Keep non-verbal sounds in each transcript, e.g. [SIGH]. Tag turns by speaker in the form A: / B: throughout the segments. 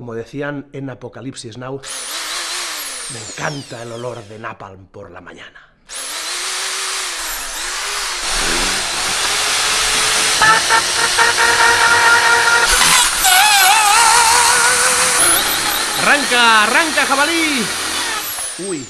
A: Como decían en Apocalipsis Now, me encanta el olor de napalm por la mañana. ¡Arranca, arranca, jabalí! Uy,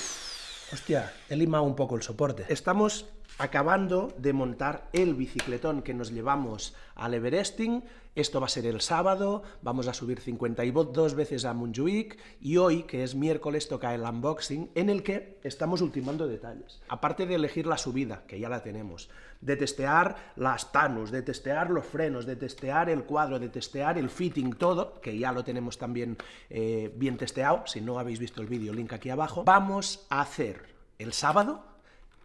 A: hostia, he limado un poco el soporte. Estamos acabando de montar el bicicletón que nos llevamos al Everesting. Esto va a ser el sábado, vamos a subir 52 veces a Montjuic y hoy, que es miércoles, toca el unboxing en el que estamos ultimando detalles. Aparte de elegir la subida, que ya la tenemos, de testear las tanus, de testear los frenos, de testear el cuadro, de testear el fitting, todo, que ya lo tenemos también eh, bien testeado, si no habéis visto el vídeo, link aquí abajo, vamos a hacer el sábado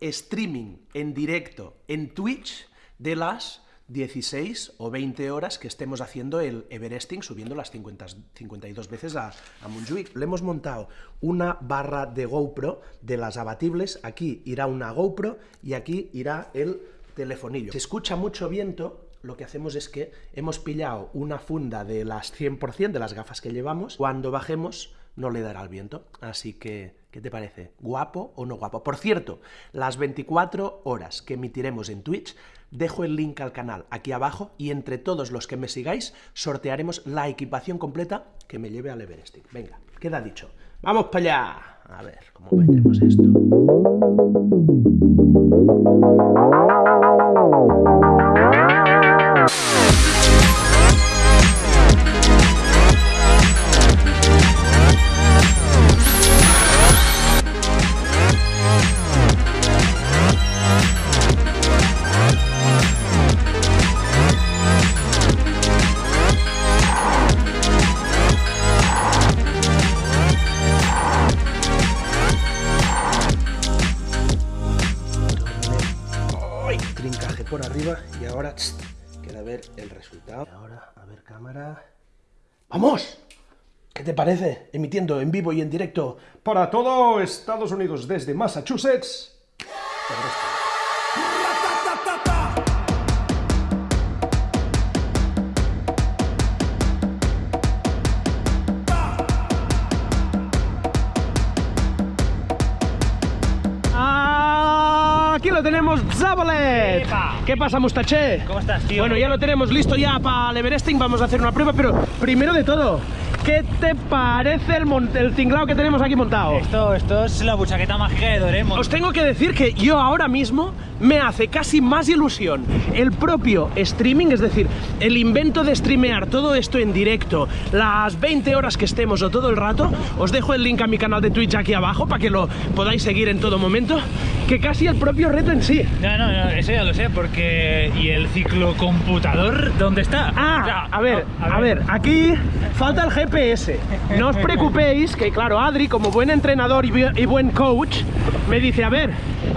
A: streaming en directo en Twitch de las 16 o 20 horas que estemos haciendo el Everesting, subiendo las 50, 52 veces a, a. Le hemos montado una barra de GoPro de las abatibles, aquí irá una GoPro y aquí irá el telefonillo. Se escucha mucho viento, lo que hacemos es que hemos pillado una funda de las 100% de las gafas que llevamos, cuando bajemos no le dará el viento, así que ¿Qué te parece? ¿Guapo o no guapo? Por cierto, las 24 horas que emitiremos en Twitch, dejo el link al canal aquí abajo y entre todos los que me sigáis sortearemos la equipación completa que me lleve al Everesting. Venga, queda dicho. ¡Vamos para allá! A ver, ¿cómo metemos esto? [LAUGHS] a ver cámara. ¡Vamos! ¿Qué te parece? Emitiendo en vivo y en directo para todo Estados Unidos desde Massachusetts. Tenemos, Zabolet. ¿Qué pasa, Mustache?
B: ¿Cómo estás, tío?
A: Bueno, ya lo tenemos listo ya para el Everesting, vamos a hacer una prueba, pero primero de todo, ¿qué te parece el, el tinglado que tenemos aquí montado?
B: Esto, esto es la buchaqueta mágica de Doremo.
A: Os tengo que decir que yo ahora mismo me hace casi más ilusión el propio streaming, es decir, el invento de streamear todo esto en directo, las 20 horas que estemos o todo el rato, os dejo el link a mi canal de Twitch aquí abajo para que lo podáis seguir en todo momento, que casi el propio reto en sí.
B: No, no, no, eso ya lo sé, porque... ¿Y el ciclocomputador dónde está?
A: Ah, a, ver, a, ver, aquí falta el GPS. No os preocupéis, que claro, Adri, como buen entrenador y buen coach, me dice, a ver,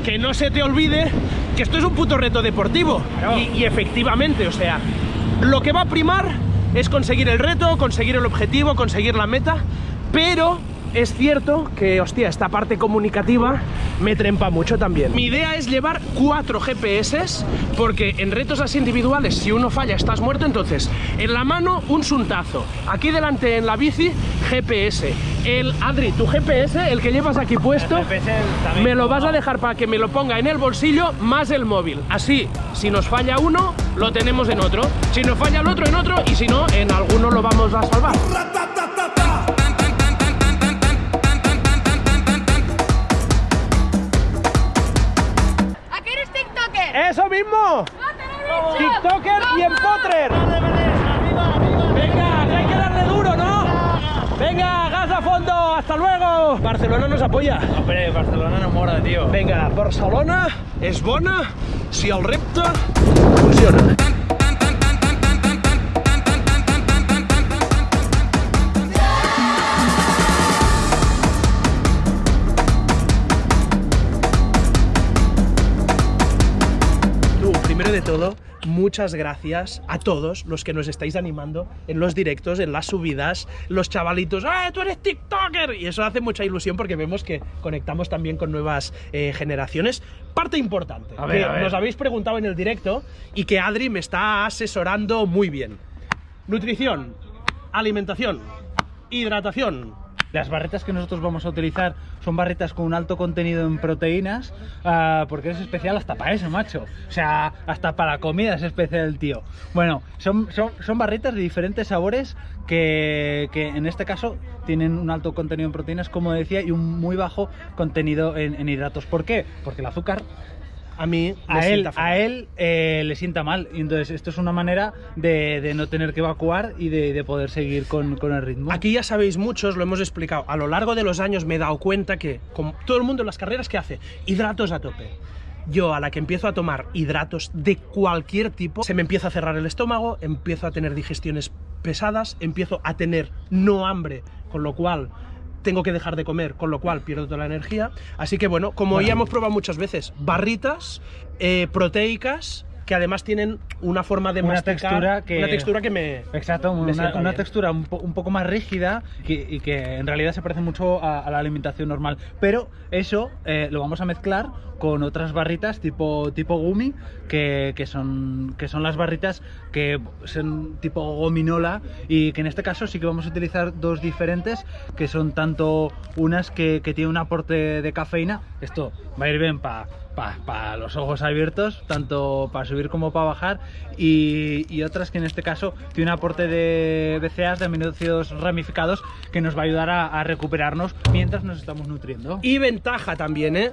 A: que no se te olvide que esto es un puto reto deportivo. Y, efectivamente, o sea, lo que va a primar es conseguir el reto, conseguir el objetivo, conseguir la meta, pero es cierto que, hostia, esta parte comunicativa me trempa mucho también. Mi idea es llevar cuatro GPS, porque en retos así individuales, si uno falla, estás muerto, entonces, en la mano, un suntazo. Aquí delante, en la bici, GPS. El, Adri, tu GPS, el que llevas aquí puesto, me lo vas a dejar para que me lo ponga en el bolsillo, más el móvil. Así, si nos falla uno, lo tenemos en otro. Si nos falla el otro, en otro, y si no, en alguno lo vamos a salvar. ¡Eso mismo! ¡TikToker y empotrer! Venga, que hay que darle duro, ¿no? Venga, gas a fondo, hasta luego. Barcelona nos apoya.
B: Hombre, Barcelona no mora, tío.
A: Venga, Barcelona es bona si el repte funciona. De todo, muchas gracias a todos los que nos estáis animando en los directos, en las subidas, los chavalitos, ¡eh, tú eres TikToker! Y eso hace mucha ilusión porque vemos que conectamos también con nuevas eh, generaciones. Parte importante, que nos habéis preguntado en el directo y que Adri me está asesorando muy bien. Nutrición, alimentación, hidratación.
B: Las barretas que nosotros vamos a utilizar son barretas con un alto contenido en proteínas, ah, porque es especial hasta para eso, macho. O sea, hasta para comida es especial el tío. Bueno, son, son, son barretas de diferentes sabores que, que en este caso tienen un alto contenido en proteínas, como decía, y un muy bajo contenido en, en hidratos. ¿Por qué? Porque el azúcar
A: A mí
B: a él, a él eh, le sienta mal. Y entonces, esto es una manera de, de no tener que evacuar y de, de poder seguir con, con el ritmo.
A: Aquí ya sabéis muchos, lo hemos explicado. A lo largo de los años me he dado cuenta que, como todo el mundo en las carreras, ¿qué hace? Hidratos a tope. Yo, a la que empiezo a tomar hidratos de cualquier tipo, se me empieza a cerrar el estómago, empiezo a tener digestiones pesadas, empiezo a tener no hambre, con lo cual tengo que dejar de comer, con lo cual pierdo toda la energía. Así que bueno, como
B: Bueno.
A: ya hemos probado muchas veces, barritas eh, proteicas que además tienen una forma de
B: Una
A: masticar,
B: textura que-
A: una textura que me
B: Exacto,
A: me
B: una, una textura un, po- un poco más rígida que- y que en realidad se parece mucho a, a la alimentación normal. Pero eso eh, lo vamos a mezclar con otras barritas tipo, tipo gumi, que, que son, que son las barritas que son tipo gominola y que en este caso sí que vamos a utilizar dos diferentes, que son tanto unas que, que tienen un aporte de cafeína, esto va a ir bien para para los ojos abiertos, tanto para subir como para bajar, y, y otras que en este caso tiene un aporte de BCAAs, de aminoácidos ramificados, que nos va a ayudar a, a recuperarnos mientras nos estamos nutriendo.
A: Y ventaja también, ¿eh?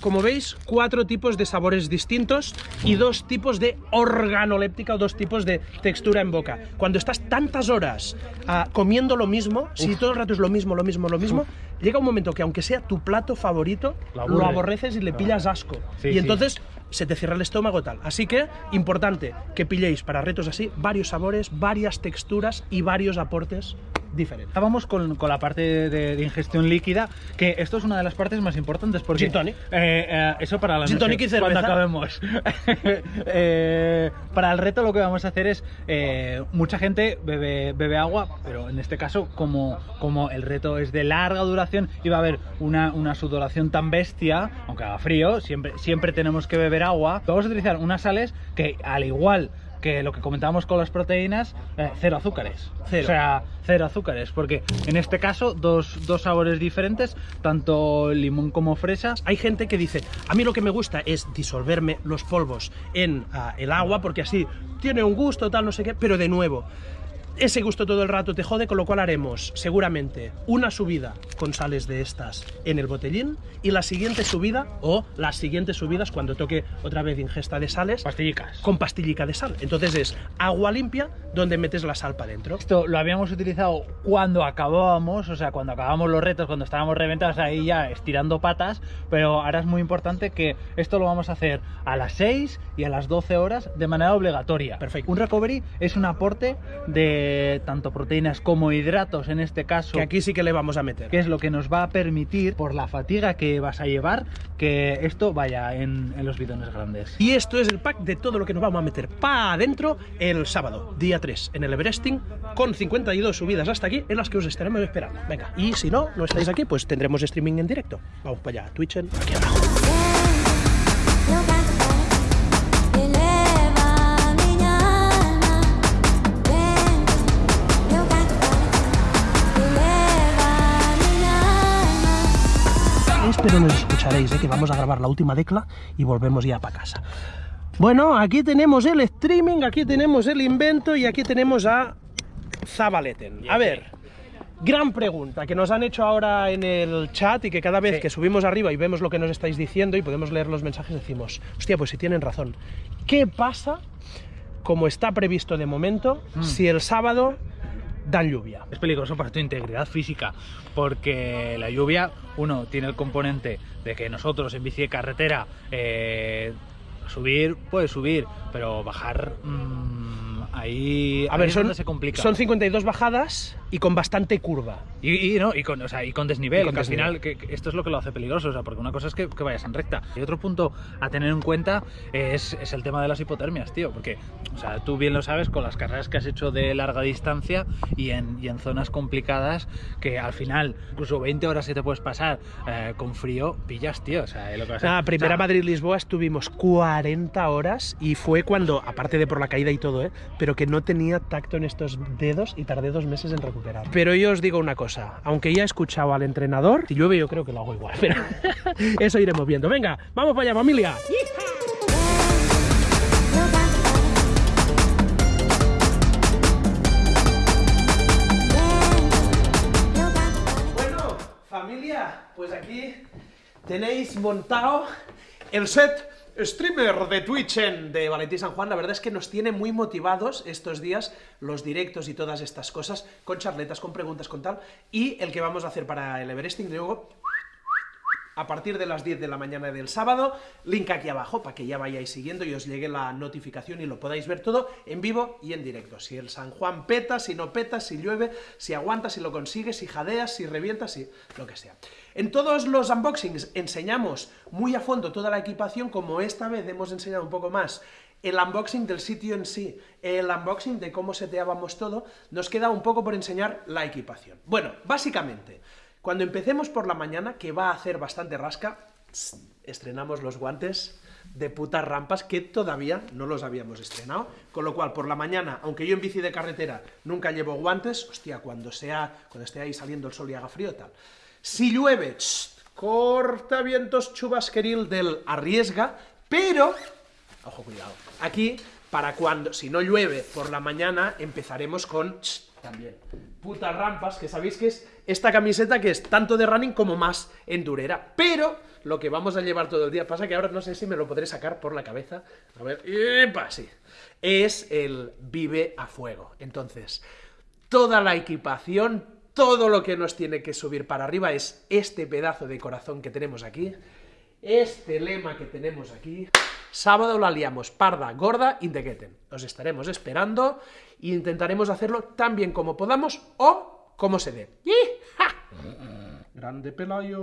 A: Como veis, cuatro tipos de sabores distintos y dos tipos de organoléptica o dos tipos de textura en boca. Cuando estás tantas horas ah, comiendo lo mismo, si todo el rato es lo mismo, lo mismo, lo mismo, llega un momento que aunque sea tu plato favorito,
B: Lo
A: aborreces y le
B: Lo-
A: pillas asco.
B: Sí,
A: y
B: sí.
A: entonces se te cierra el estómago tal. Así que, importante que pilléis para retos así varios sabores, varias texturas y varios aportes diferentes.
B: Ahora Vamos con, con la parte de, de ingestión líquida, que esto es una de las partes más importantes porque...
A: Gin tonic.
B: Eh, eh, eso para la
A: Gin
B: noche,
A: tonic y
B: cuando
A: cerveza.
B: acabemos. [LAUGHS] Eh, para el reto lo que vamos a hacer es... eh, mucha gente bebe, bebe agua, pero en este caso, como, como el reto es de larga duración y va a haber una, una sudoración tan bestia, aunque haga frío, siempre, siempre tenemos que beber agua. Vamos a utilizar unas sales que, al igual que lo que comentábamos con las proteínas, eh, cero azúcares.
A: Cero.
B: O sea, cero azúcares, porque en este caso dos, dos sabores diferentes, tanto limón como fresa.
A: Hay gente que dice, a mí lo que me gusta es disolverme los polvos en ah, el agua porque así tiene un gusto, tal, no sé qué, pero de nuevo, ese gusto todo el rato te jode, con lo cual haremos seguramente una subida con sales de estas en el botellín y la siguiente subida o las siguientes subidas cuando toque otra vez ingesta de sales
B: Pastillicas.
A: con pastillica de sal. Entonces es agua limpia donde metes la sal para adentro.
B: Esto lo habíamos utilizado cuando acabábamos, o sea, cuando acabábamos los retos, cuando estábamos reventados ahí ya estirando patas, pero ahora es muy importante que esto lo vamos a hacer a las 6 y a las 12 horas de manera obligatoria.
A: Perfecto.
B: Un recovery es un aporte de tanto proteínas como hidratos en este caso.
A: Que aquí sí que le vamos a meter.
B: que es lo que nos va a permitir, por la fatiga que vas a llevar, que esto vaya en, en los bidones grandes.
A: Y esto es el pack de todo lo que nos vamos a meter para adentro el sábado, día 3, en el Everesting, con 52 subidas hasta aquí, en las que os estaremos esperando. Venga, y si no, no estáis aquí, pues tendremos streaming en directo. Vamos para allá, Twitch en- aquí abajo. Nos escucharéis, ¿eh? que vamos a grabar la última decla y volvemos ya para casa. Bueno, aquí tenemos el streaming, aquí tenemos el invento y aquí tenemos a Zabaleten. A ver, gran pregunta que nos han hecho ahora en el chat y que cada vez
B: Sí.
A: que subimos arriba y vemos lo que nos estáis diciendo y podemos leer los mensajes decimos, hostia, pues si tienen razón. ¿Qué pasa, como está previsto de momento,
B: Mm.
A: si el sábado dan lluvia?
B: Es peligroso para tu integridad física, porque la lluvia, uno, tiene el componente de que nosotros en bici de carretera, eh, subir, puede subir, pero bajar, mm, ahí,
A: A
B: ahí
A: ver, son,
B: se complica.
A: son 52 bajadas y con bastante curva.
B: Y, y, no, y, con, o sea, y con desnivel,
A: Y con
B: que al final que, que esto es lo que lo hace peligroso, o sea, porque una cosa es que, que vayas en recta. Y otro punto a tener en cuenta es, es el tema de las hipotermias, tío, porque, o sea, tú bien lo sabes con las carreras que has hecho de larga distancia y en, y en zonas complicadas que al final, incluso 20 horas que te puedes pasar eh, con frío, pillas, tío, o sea, lo que vas a
A: La primera
B: o sea,
A: Madrid-Lisboa estuvimos 40 horas y fue cuando, aparte de por la caída y todo, ¿eh? pero que no tenía tacto en estos dedos y tardé dos meses en recuperar.
B: Recuperar.
A: Pero yo os digo una cosa, aunque ya he escuchado al entrenador, si llueve yo creo que lo hago igual, pero [LAUGHS] eso iremos viendo. Venga, vamos para allá, familia. Bueno, familia, pues aquí tenéis montado el set streamer de Twitch en- de Valentín San Juan. La verdad es que nos tiene muy motivados estos días los directos y todas estas cosas, con charletas, con preguntas, con tal. Y el que vamos a hacer para el Everesting, luego a partir de las 10 de la mañana del sábado, link aquí abajo para que ya vayáis siguiendo y os llegue la notificación y lo podáis ver todo en vivo y en directo. Si el San Juan peta, si no peta, si llueve, si aguanta, si lo consigues, si jadeas, si revientas, si lo que sea. En todos los unboxings enseñamos muy a fondo toda la equipación, como esta vez hemos enseñado un poco más el unboxing del sitio en sí, el unboxing de cómo seteábamos todo, nos queda un poco por enseñar la equipación. Bueno, básicamente, cuando empecemos por la mañana, que va a hacer bastante rasca, estrenamos los guantes de putas rampas que todavía no los habíamos estrenado, con lo cual por la mañana, aunque yo en bici de carretera nunca llevo guantes, hostia, cuando sea, cuando esté ahí saliendo el sol y haga frío tal. Si llueve, corta vientos chubasqueril del arriesga, pero Ojo, cuidado. Aquí, para cuando, si no llueve por la mañana, empezaremos con también putas rampas, que sabéis que es esta camiseta que es tanto de running como más endurera. Pero lo que vamos a llevar todo el día, pasa que ahora no sé si me lo podré sacar por la cabeza. A ver, ¡epa! sí. Es el vive a fuego. Entonces, toda la equipación, todo lo que nos tiene que subir para arriba es este pedazo de corazón que tenemos aquí, este lema que tenemos aquí. Sábado la liamos parda, gorda, indequeten. Os estaremos esperando e intentaremos hacerlo tan bien como podamos o como se dé. ¡Yija! Grande Pelayo.